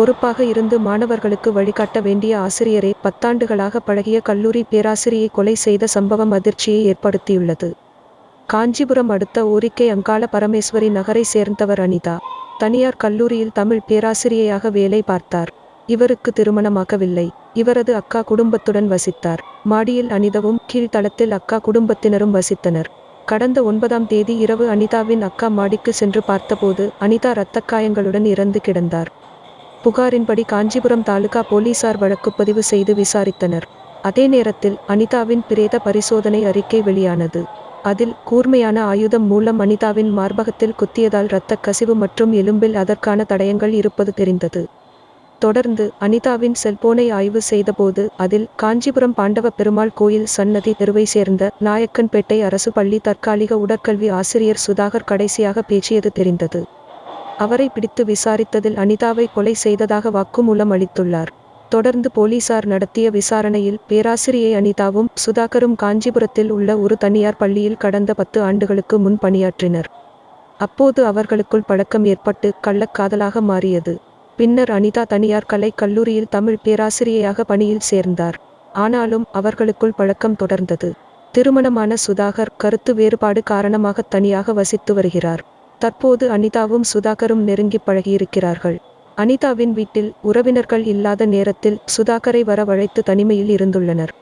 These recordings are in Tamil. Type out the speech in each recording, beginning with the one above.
பொறுப்பாக இருந்து மாணவர்களுக்கு வழிகாட்ட வேண்டிய ஆசிரியரே பத்தாண்டுகளாக பழகிய கல்லூரி பேராசிரியை கொலை செய்த சம்பவம் அதிர்ச்சியை ஏற்படுத்தியுள்ளது. காஞ்சிபுரம் அடுத்த ஊரிக்கை அங்காள பரமேஸ்வரி நகரை சேர்ந்தவர் அனிதா. தனியார் கல்லூரியில் தமிழ் பேராசிரியையாக வேலை பார்த்தார். இவருக்கு திருமணமாகவில்லை. இவரது அக்கா குடும்பத்துடன் வசித்தார். மாடியில் அனிதவும் கீழ்த்தளத்தில் அக்கா குடும்பத்தினரும் வசித்தனர். கடந்த ஒன்பதாம் தேதி இரவு அனிதாவின் அக்கா மாடிக்கு சென்று பார்த்தபோது அனிதா இரத்தக்காயங்களுடன் இறந்து கிடந்தார். புகாரின்படி காஞ்சிபுரம் தாலுகா போலீசார் வழக்கு பதிவு செய்து விசாரித்தனர். அதே நேரத்தில் அனிதாவின் பிரேத பரிசோதனை அறிக்கை வெளியானது. அதில் கூர்மையான ஆயுதம் மூலம் அனிதாவின் மார்பகத்தில் குத்தியதால் இரத்தக் கசிவு மற்றும் எலும்பில் அதற்கான தடயங்கள் இருப்பது தெரிந்தது. தொடர்ந்து அனிதாவின் செல்போனை ஆய்வு செய்தபோது அதில் காஞ்சிபுரம் பாண்டவ பெருமாள் கோயில் சன்னதி தெருவை சேர்ந்த நாயக்கன்பேட்டை அரசு பள்ளி தற்காலிக உடற்கல்வி ஆசிரியர் சுதாகர் கடைசியாக பேசியது தெரிந்தது. அவரை பிடித்து விசாரித்ததில் அனிதாவை கொலை செய்ததாக வாக்குமூலம் அளித்துள்ளார். தொடர்ந்து போலீசார் நடத்திய விசாரணையில் பேராசிரியை அனிதாவும் சுதாகரும் காஞ்சிபுரத்தில் உள்ள ஒரு தனியார் பள்ளியில் கடந்த பத்து ஆண்டுகளுக்கு முன் பணியாற்றினர். அப்போது அவர்களுக்குள் பழக்கம் ஏற்பட்டு கள்ளக்காதலாக மாறியது. பின்னர் அனிதா தனியார் கலை கல்லூரியில் தமிழ் பேராசிரியையாக பணியில் சேர்ந்தார். ஆனாலும் அவர்களுக்குள் பழக்கம் தொடர்ந்தது. திருமணமான சுதாகர் கருத்து வேறுபாடு காரணமாக தனியாக வசித்து வருகிறார். தற்போது அனிதாவும் சுதாகரும் நெருங்கி பழகியிருக்கிறார்கள். அனிதாவின் வீட்டில் உறவினர்கள் இல்லாத நேரத்தில் சுதாகரை வரவழைத்து தனிமையில் இருந்துள்ளனர்.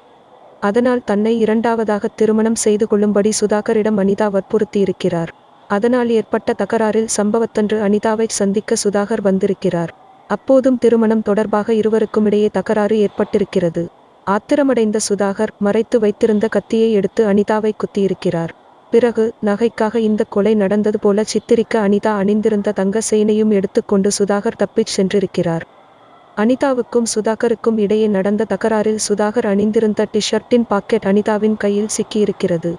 அதனால் தன்னை இரண்டாவதாக திருமணம் செய்து கொள்ளும்படி சுதாகரிடம் அனிதா வற்புறுத்தியிருக்கிறார். அதனால் ஏற்பட்ட தகராறில் சம்பவத்தன்று அனிதாவை சந்திக்க சுதாகர் வந்திருக்கிறார். அப்போதும் திருமணம் தொடர்பாக இருவருக்கும் இடையே தகராறு ஏற்பட்டிருக்கிறது. ஆத்திரமடைந்த சுதாகர் மறைத்து வைத்திருந்த கத்தியை எடுத்து அனிதாவை குத்தியிருக்கிறார். பிறகு நகைக்காக இந்த கொலை நடந்தது போல சித்திரிக்க அனிதா அணிந்திருந்த தங்க சேனையும் எடுத்துக்கொண்டு சுதாகர் தப்பிச் சென்றிருக்கிறார். அனிதாவுக்கும் சுதாகருக்கும் இடையே நடந்த தகராறில் சுதாகர் அணிந்திருந்த டிஷர்ட்டின் பாக்கெட் அனிதாவின் கையில் சிக்கியிருக்கிறது.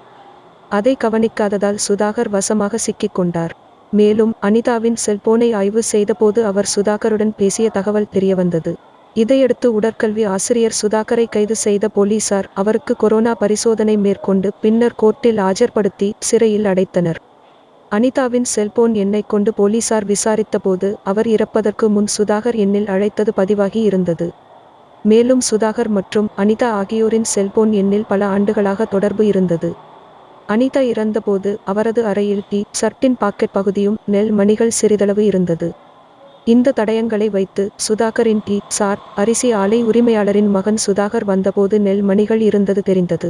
அதை கவனிக்காததால் சுதாகர் வசமாக சிக்கிக் கொண்டார். மேலும் அனிதாவின் செல்போனை ஆய்வு செய்தபோது அவர் சுதாகருடன் பேசிய தகவல் தெரியவந்தது. இதையடுத்து உடற்கல்வி ஆசிரியர் சுதாகரை கைது செய்த போலீசார் அவருக்கு கொரோனா பரிசோதனை மேற்கொண்டு பின்னர் கோர்ட்டில் ஆஜர்படுத்தி சிறையில் அடைத்தனர். அனிதாவின் செல்போன் எண்ணை கொண்டு போலீசார் விசாரித்தபோது அவர் இறப்பதற்கு முன் சுதாகர் எண்ணில் அழைத்தது பதிவாகி இருந்தது. மேலும் சுதாகர் மற்றும் அனிதா ஆகியோரின் செல்போன் எண்ணில் பல ஆண்டுகளாக தொடர்பு இருந்தது. அனிதா இறந்தபோது அவரது அறையில் டி சர்ட்டின் பாக்கெட் பகுதியும் நெல் மணிகள் சிறிதளவு இருந்தது. இந்த தடயங்களை வைத்து சுதாகரின் டி சார் அரிசி ஆலை உரிமையாளரின் மகன் சுதாகர் வந்தபோது நெல் மணிகள் இருந்தது தெரிந்தது.